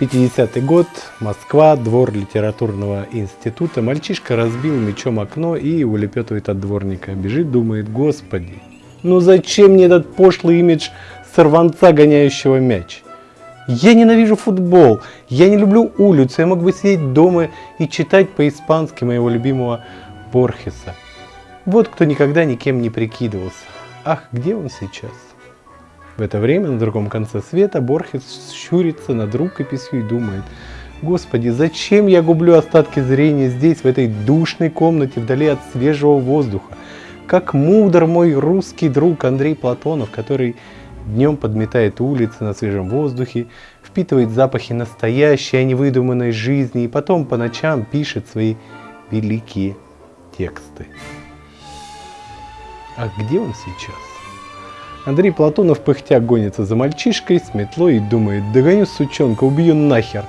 50-й год, Москва, двор литературного института. Мальчишка разбил мечом окно и улепетывает от дворника. Бежит, думает, господи, ну зачем мне этот пошлый имидж сорванца, гоняющего мяч? Я ненавижу футбол, я не люблю улицу, я мог бы сидеть дома и читать по-испански моего любимого Борхеса. Вот кто никогда никем не прикидывался. Ах, где он сейчас? В это время на другом конце света Борхес щурится над рукописью и думает, Господи, зачем я гублю остатки зрения здесь, в этой душной комнате, вдали от свежего воздуха? Как мудр мой русский друг Андрей Платонов, который Днем подметает улицы на свежем воздухе, впитывает запахи настоящей, а не выдуманной жизни, и потом по ночам пишет свои великие тексты. А где он сейчас? Андрей Платонов пыхтя гонится за мальчишкой с метлой и думает, догоню сучонка, убью нахер.